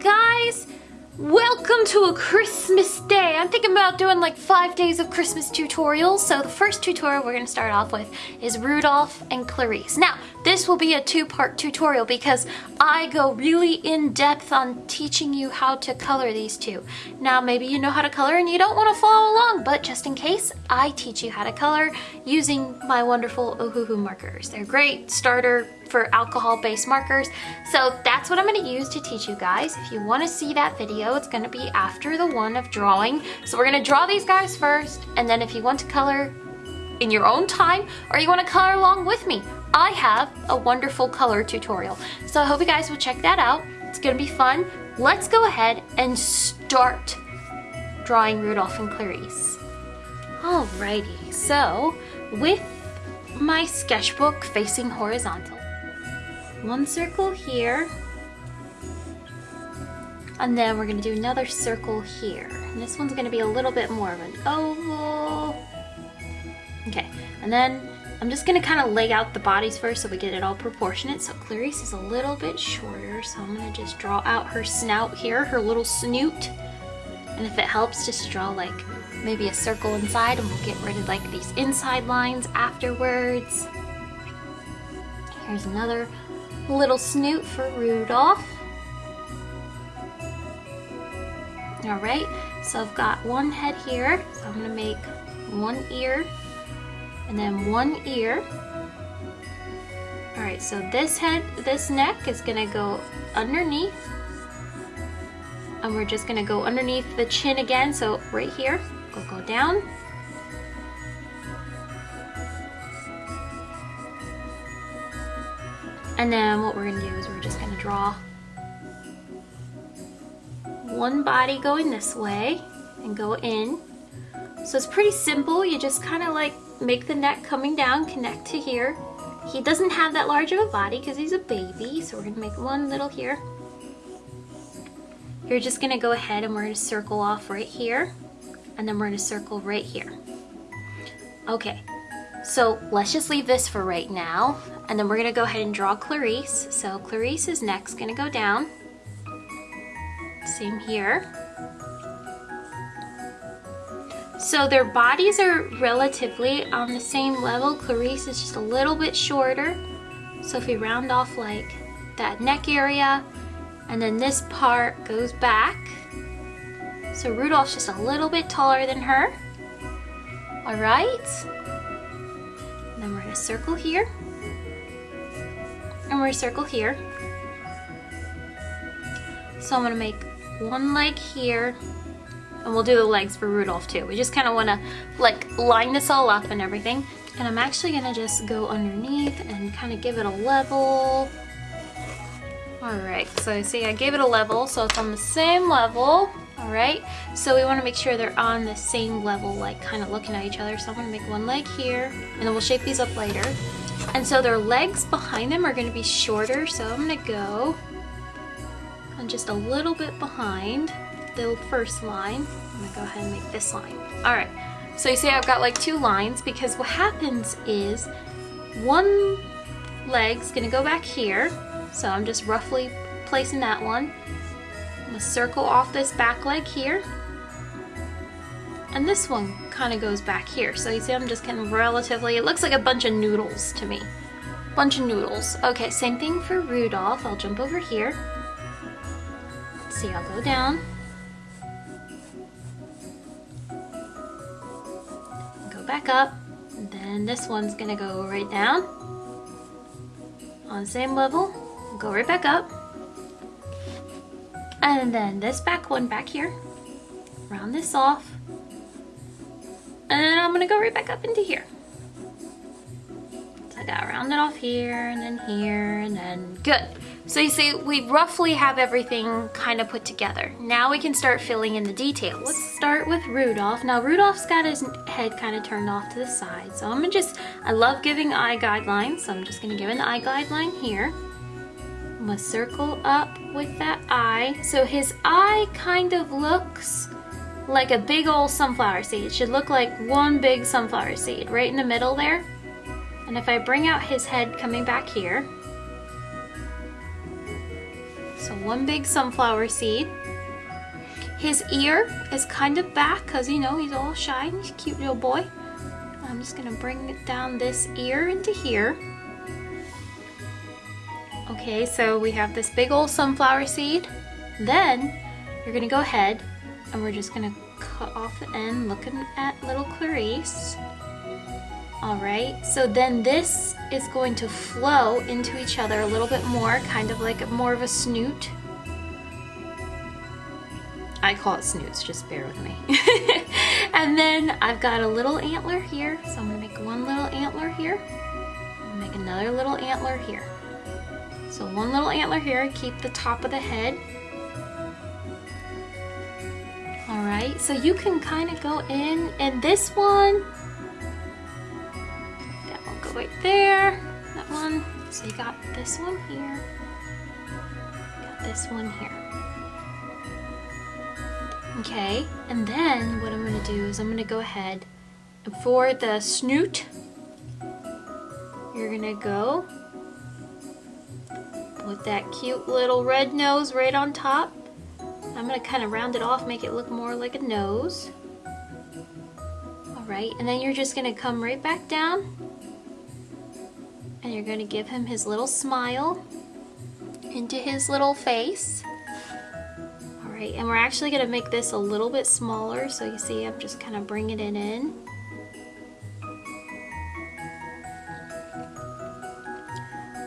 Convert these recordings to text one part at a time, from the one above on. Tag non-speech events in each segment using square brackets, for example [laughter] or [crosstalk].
Guys! Welcome to a Christmas day. I'm thinking about doing like five days of Christmas tutorials. So the first tutorial we're gonna start off with is Rudolph and Clarice. Now, this will be a two-part tutorial because I go really in depth on teaching you how to color these two. Now, maybe you know how to color and you don't wanna follow along, but just in case, I teach you how to color using my wonderful Ohuhu markers. They're great starter for alcohol-based markers. So that's what I'm gonna use to teach you guys. If you wanna see that video, it's gonna be after the one of drawing. So we're gonna draw these guys first, and then if you want to color in your own time, or you wanna color along with me, I have a wonderful color tutorial. So I hope you guys will check that out. It's gonna be fun. Let's go ahead and start drawing Rudolph and Clarice. Alrighty, so with my sketchbook facing horizontal, one circle here and then we're to do another circle here and this one's to be a little bit more of an oval okay and then I'm just to kind of lay out the bodies first so we get it all proportionate so Clarice is a little bit shorter so I'm to just draw out her snout here her little snoot and if it helps just draw like maybe a circle inside and we'll get rid of like these inside lines afterwards here's another little snoot for Rudolph. All right, so I've got one head here. So I'm gonna make one ear and then one ear. All right, so this head, this neck is gonna go underneath and we're just gonna go underneath the chin again. So right here, go go down And then what we're gonna do is we're just gonna draw one body going this way and go in. So it's pretty simple. You just kind of like make the neck coming down, connect to here. He doesn't have that large of a body because he's a baby. So we're gonna make one little here. You're just gonna go ahead and we're gonna circle off right here. And then we're gonna circle right here. Okay, so let's just leave this for right now. And then we're gonna go ahead and draw Clarice. So Clarice's neck's gonna go down. Same here. So their bodies are relatively on the same level. Clarice is just a little bit shorter. So if we round off like that neck area, and then this part goes back. So Rudolph's just a little bit taller than her. All right. And then we're gonna circle here and we're gonna circle here. So I'm gonna make one leg here and we'll do the legs for Rudolph too. We just kind of want to like line this all up and everything. And I'm actually gonna just go underneath and kind of give it a level. All right, so see I gave it a level, so it's on the same level. All right, so we want to make sure they're on the same level, like kind of looking at each other. So I'm gonna make one leg here, and then we'll shape these up later. And so their legs behind them are going to be shorter, so I'm going to go on just a little bit behind the first line. I'm to go ahead and make this line. All right, so you see I've got like two lines because what happens is one leg's to go back here, so I'm just roughly placing that one. I'm to circle off this back leg here. And this one kind of goes back here. So you see I'm just kind of relatively, it looks like a bunch of noodles to me. Bunch of noodles. Okay, same thing for Rudolph. I'll jump over here. See, I'll go down. Back up. And then this one's gonna go right down. On same level. Go right back up. And then this back one back here. Round this off and I'm gonna go right back up into here. So I got rounded off here and then here and then good. So you see, we roughly have everything kind of put together. Now we can start filling in the details. Let's start with Rudolph. Now Rudolph's got his head kind of turned off to the side. So I'm gonna just, I love giving eye guidelines. So I'm just gonna give an eye guideline here. I'm gonna circle up with that eye. So his eye kind of looks like a big old sunflower seed. It should look like one big sunflower seed right in the middle there. And if I bring out his head coming back here, So one big sunflower seed. His ear is kind of back because, you know, he's all shy and he's a cute little boy. I'm just gonna bring down this ear into here. Okay, so we have this big old sunflower seed. Then you're gonna go ahead and we're just gonna cut off the end looking at little Clarice. All right, so then this is going to flow into each other a little bit more, kind of like more of a snoot. I call it snoots, just bear with me. [laughs] and then I've got a little antler here, so I'm gonna make one little antler here. make another little antler here. So one little antler here, keep the top of the head. All right, so you can kind of go in, and this one, that one go right there. That one. So you got this one here. Got this one here. Okay, and then what I'm gonna do is I'm gonna go ahead and for the snoot, you're gonna go with that cute little red nose right on top. I'm gonna kind of round it off, make it look more like a nose. All right, and then you're just gonna come right back down and you're to give him his little smile into his little face. And we're actually going to make this a little bit smaller, so you see I'm just kind of bringing it in.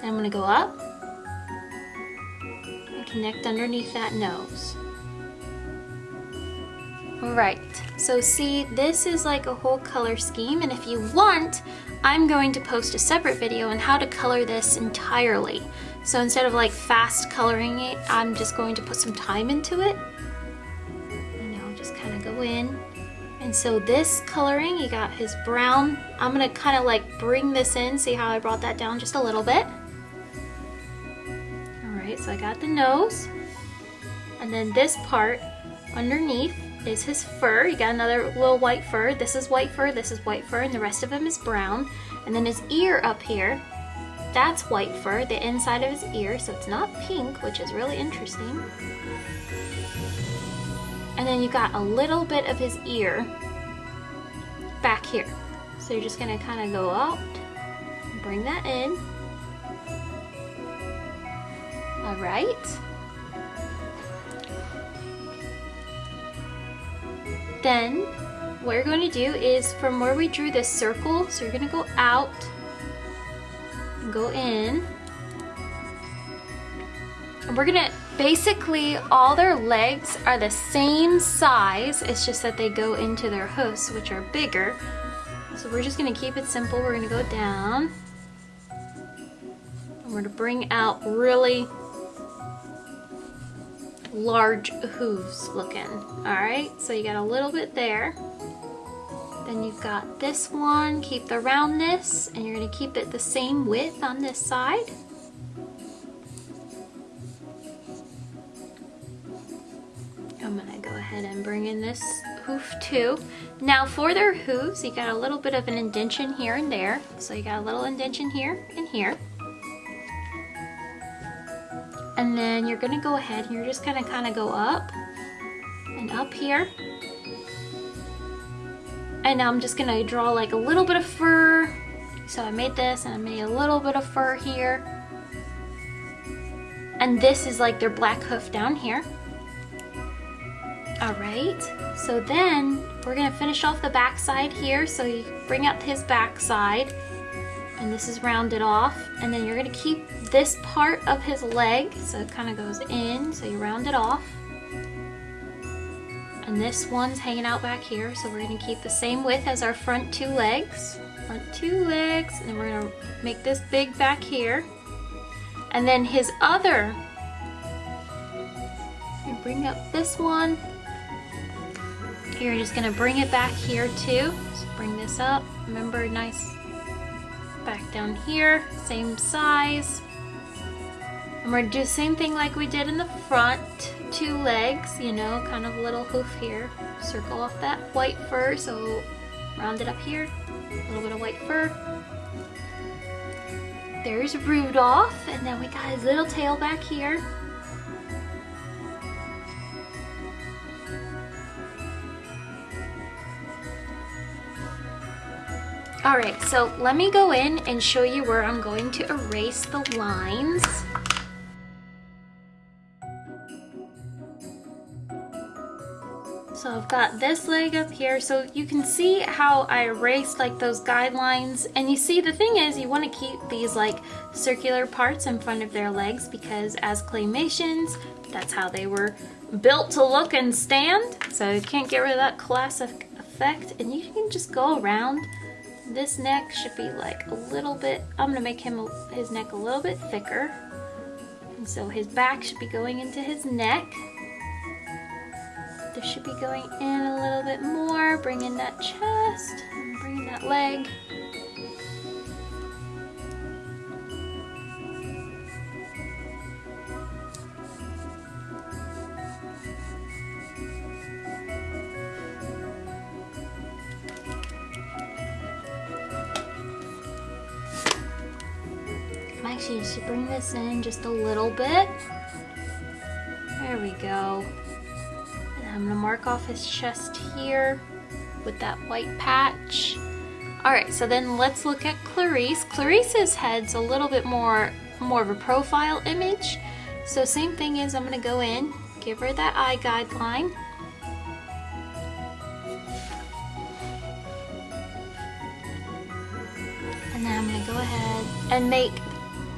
Then I'm going to go up and connect underneath that nose. Right, so see this is like a whole color scheme and if you want, I'm going to post a separate video on how to color this entirely. So instead of like fast coloring it, I'm just going to put some time into it. You know, just kind of go in. And so this coloring, you got his brown. I'm gonna kind of like bring this in, see how I brought that down just a little bit. All right, so I got the nose. And then this part underneath is his fur. You got another little white fur. This is white fur, this is white fur, and the rest of him is brown. And then his ear up here, that's white fur, the inside of his ear, so it's not pink, which is really interesting. And then you got a little bit of his ear back here. So you're just gonna kind of go out, bring that in. All right. Then what you're going to do is from where we drew this circle, so you're going to go out go in. And we're to, basically all their legs are the same size, it's just that they go into their hoofs, which are bigger. So we're just to keep it simple. We're to go down. And we're to bring out really large hooves looking. Alright, so you got a little bit there. Then you've got this one, keep the roundness, and you're to keep it the same width on this side. I'm to go ahead and bring in this hoof too. Now for their hooves, you got a little bit of an indention here and there. So you got a little indention here and here. And then you're gonna go ahead and you're just gonna kind of go up and up here. And now I'm just gonna draw like a little bit of fur. So I made this and I made a little bit of fur here. And this is like their black hoof down here. All right, so then we're gonna finish off the back side here. So you bring out his back side and this is rounded off and then you're gonna keep this part of his leg so it kind of goes in so you round it off and this one's hanging out back here so we're gonna keep the same width as our front two legs. Front two legs and then we're gonna make this big back here. And then his other bring up this one. You're just gonna bring it back here too. Bring this up. Remember nice back down here, same size. And we're gonna do the same thing like we did in the front, two legs, you know, kind of little hoof here. Circle off that white fur, so round it up here, a little bit of white fur. There's Rudolph, and then we got his little tail back here. Alright, so let me go in and show you where I'm going to erase the lines. I've got this leg up here, so you can see how I erased like those guidelines. And you see the thing is you want to keep these like circular parts in front of their legs because as claymations, that's how they were built to look and stand. So you can't get rid of that classic effect. And you can just go around this neck should be like a little bit, I'm gonna make him his neck a little bit thicker. And so his back should be going into his neck. This should be going in a little bit more, bring in that chest, and bring in that leg. I'm Actually, should bring this in just a little bit. There we go. Mark off his chest here with that white patch. All right, so then let's look at Clarice. Clarice's head's a little bit more, more of a profile image. So same thing is I'm gonna go in, give her that eye guideline. And then I'm gonna go ahead and make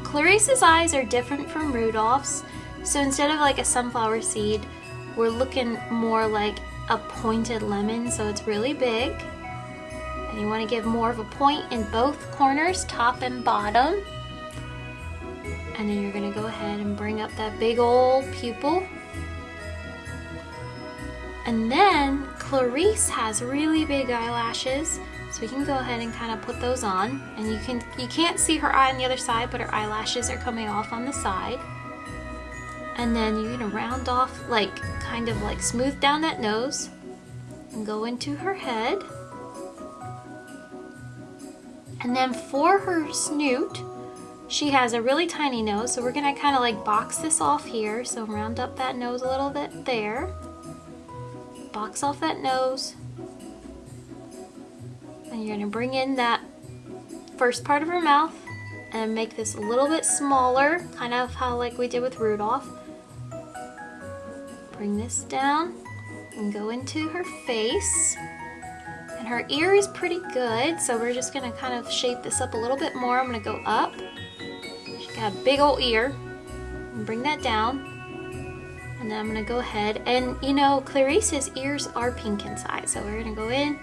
Clarice's eyes are different from Rudolph's, so instead of like a sunflower seed, we're looking more like a pointed lemon, so it's really big. And you want to give more of a point in both corners, top and bottom. And then you're going to go ahead and bring up that big old pupil. And then Clarice has really big eyelashes, so we can go ahead and kind of put those on. And you, can, you can't see her eye on the other side, but her eyelashes are coming off on the side. And then you're gonna round off, like, kind of like smooth down that nose and go into her head. And then for her snoot, she has a really tiny nose, so we're gonna kind of like box this off here. So round up that nose a little bit there. Box off that nose, and you're gonna bring in that first part of her mouth and make this a little bit smaller, kind of how like we did with Rudolph. Bring this down and go into her face. And her ear is pretty good, so we're just gonna kind of shape this up a little bit more. I'm gonna go up. She's got a big old ear. And bring that down. And then I'm gonna go ahead and you know, Clarice's ears are pink inside, so we're gonna go in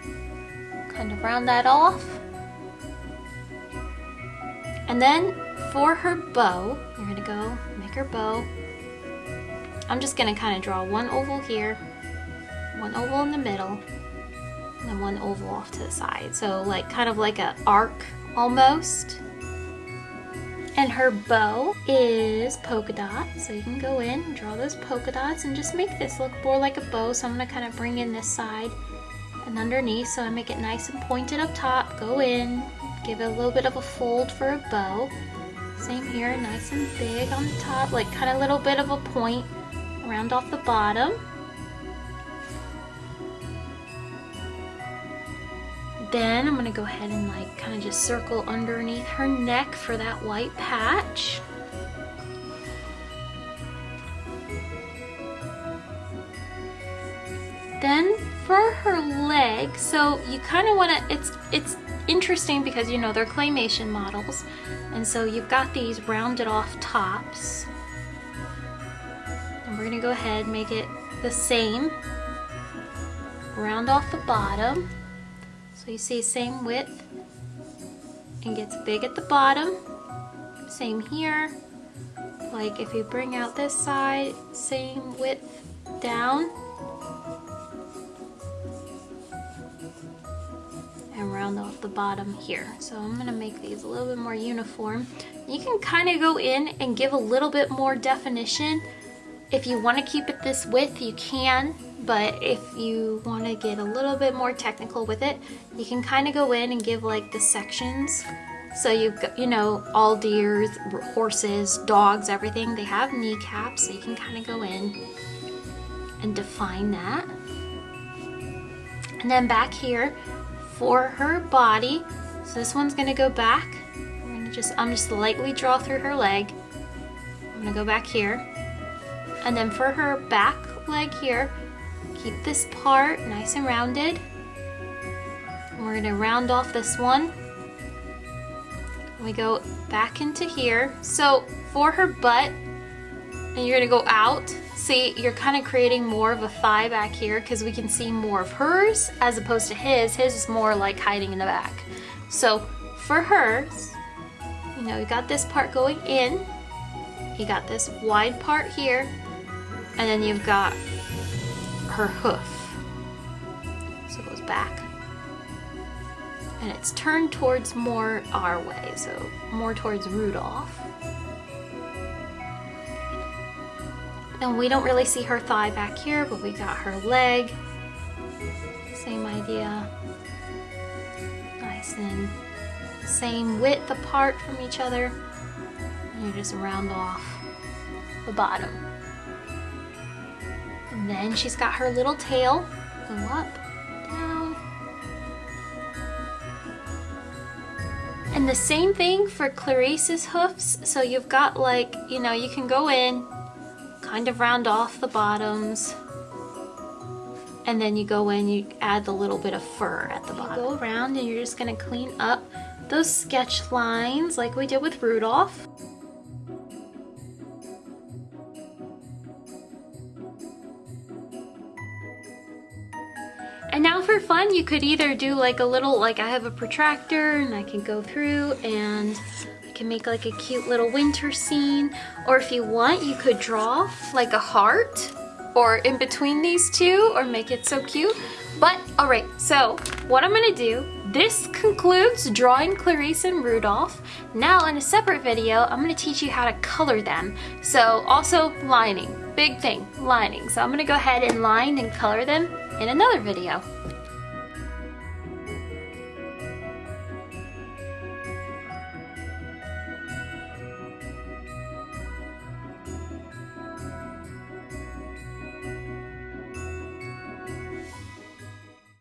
kind of round that off. And then for her bow, you're gonna go make her bow. I'm just gonna kind of draw one oval here, one oval in the middle, and then one oval off to the side. So like kind of like a arc almost. And her bow is polka dot. So you can go in, draw those polka dots and just make this look more like a bow. So I'm gonna kind of bring in this side and underneath so I make it nice and pointed up top go in give it a little bit of a fold for a bow same here nice and big on the top like kind of a little bit of a point round off the bottom then I'm gonna go ahead and like kind of just circle underneath her neck for that white patch then for her leg, so you kind of want to, it's, it's interesting because, you know, they're claymation models. And so you've got these rounded off tops. We're to go ahead and make it the same. Round off the bottom. So you see same width. And gets big at the bottom. Same here. Like if you bring out this side, same width down and round off the bottom here. So I'm gonna make these a little bit more uniform. You can kind of go in and give a little bit more definition. If you wanna keep it this width, you can, but if you wanna get a little bit more technical with it, you can kind of go in and give like the sections. So you've got, you know, all deers, horses, dogs, everything, they have kneecaps, so you can kind of go in and define that. And then back here, for her body. So this one's gonna go back. I'm gonna just, I'm just lightly draw through her leg. I'm gonna go back here. And then for her back leg here, keep this part nice and rounded. We're gonna round off this one. We go back into here. So for her butt, and you're gonna go out, see, you're kind of creating more of a thigh back here because we can see more of hers as opposed to his. His is more like hiding in the back. So for hers, you know, you got this part going in, you got this wide part here, and then you've got her hoof. So it goes back. And it's turned towards more our way, so more towards Rudolph. And we don't really see her thigh back here, but we got her leg. Same idea. Nice and same width apart from each other. And you just round off the bottom. And then she's got her little tail. Go up, down. And the same thing for Clarice's hoofs. So you've got like, you know, you can go in, kind of round off the bottoms. And then you go in, you add the little bit of fur at the bottom. You go around and you're just gonna clean up those sketch lines like we did with Rudolph. For fun, you could either do like a little, like I have a protractor and I can go through and I can make like a cute little winter scene. Or if you want, you could draw like a heart or in between these two or make it so cute. But all right, so what I'm gonna do, this concludes drawing Clarice and Rudolph. Now in a separate video, I'm gonna teach you how to color them. So also lining, big thing, lining. So I'm gonna go ahead and line and color them in another video.